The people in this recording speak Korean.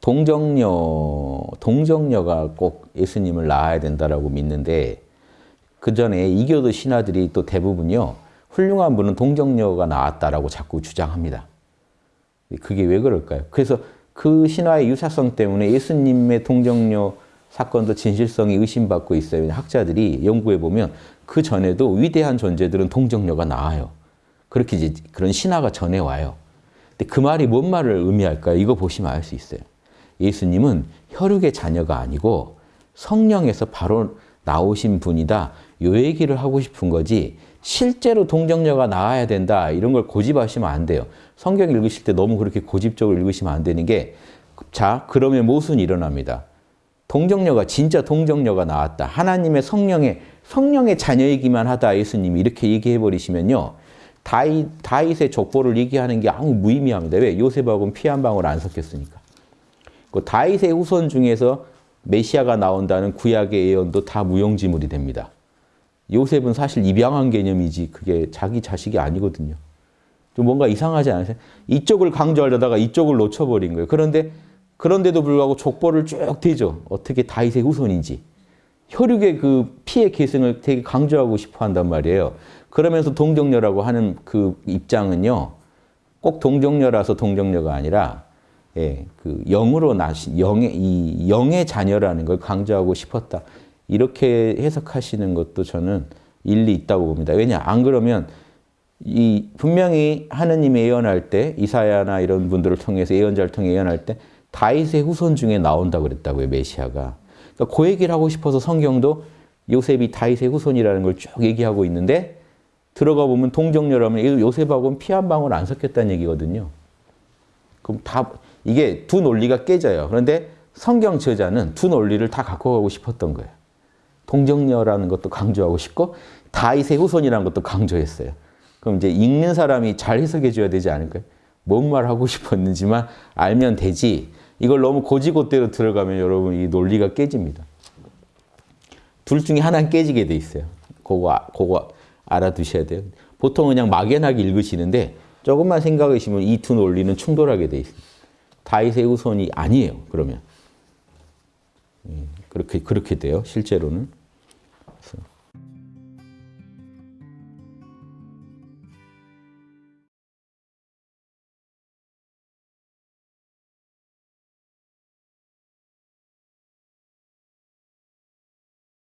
동정녀, 동정녀가 꼭 예수님을 낳아야 된다라고 믿는데 그 전에 이교도 신하들이 또 대부분요 훌륭한 분은 동정녀가 나왔다라고 자꾸 주장합니다. 그게 왜 그럴까요? 그래서 그 신화의 유사성 때문에 예수님의 동정녀 사건도 진실성이 의심받고 있어요. 학자들이 연구해 보면 그 전에도 위대한 존재들은 동정녀가 나와요. 그렇게 이제 그런 신화가 전해 와요. 근데 그 말이 뭔 말을 의미할까요? 이거 보시면 알 수 있어요. 예수님은 혈육의 자녀가 아니고 성령에서 바로 나오신 분이다. 요 얘기를 하고 싶은 거지 실제로 동정녀가 나와야 된다 이런 걸 고집하시면 안 돼요. 성경 읽으실 때 너무 그렇게 고집적으로 읽으시면 안 되는 게 자, 그러면 무슨 일어납니다. 동정녀가 진짜 동정녀가 나왔다. 하나님의 성령의 성령의 자녀이기만 하다 예수님이 이렇게 얘기해 버리시면요. 다윗, 다윗의 족보를 얘기하는 게 아무 무의미합니다. 왜? 요셉하고는 피 한 방울 안 섞였으니까. 그 다윗의 후손 중에서 메시아가 나온다는 구약의 예언도 다 무용지물이 됩니다. 요셉은 사실 입양한 개념이지 그게 자기 자식이 아니거든요. 좀 뭔가 이상하지 않으세요? 이쪽을 강조하려다가 이쪽을 놓쳐버린 거예요. 그런데 그런데도 불구하고 족보를 쭉 대죠. 어떻게 다윗의 후손인지. 혈육의 그 피의 계승을 되게 강조하고 싶어 한단 말이에요. 그러면서 동정녀라고 하는 그 입장은요. 꼭 동정녀라서 동정녀가 아니라 예, 그 영으로 나신 영의 이 영의 자녀라는 걸 강조하고 싶었다. 이렇게 해석하시는 것도 저는 일리 있다고 봅니다. 왜냐? 안 그러면 이 분명히 하느님이 예언할 때 이사야나 이런 분들을 통해서 예언자를 통해 예언할 때 다윗의 후손 중에 나온다고 그랬다고요. 메시아가. 그러니까 그 얘기를 하고 싶어서 성경도 요셉이 다윗의 후손이라는 걸 쭉 얘기하고 있는데 들어가 보면 동정녀라면 요셉하고는 피 한 방울 안 섞였다는 얘기거든요. 그럼 다 이게 두 논리가 깨져요. 그런데 성경 저자는 두 논리를 다 갖고 가고 싶었던 거예요. 동정녀라는 것도 강조하고 싶고 다윗의 후손이라는 것도 강조했어요. 그럼 이제 읽는 사람이 잘 해석해 줘야 되지 않을까요? 뭔 말 하고 싶었는지만 알면 되지. 이걸 너무 고지고대로 들어가면 여러분 이 논리가 깨집니다. 둘 중에 하나는 깨지게 돼 있어요. 그거, 그거 알아두셔야 돼요. 보통 그냥 막연하게 읽으시는데 조금만 생각하시면 이투 논리는 충돌하게 돼 있습니다. 다윗의 후손이 아니에요. 그러면 예, 그렇게 그렇게 돼요. 실제로는.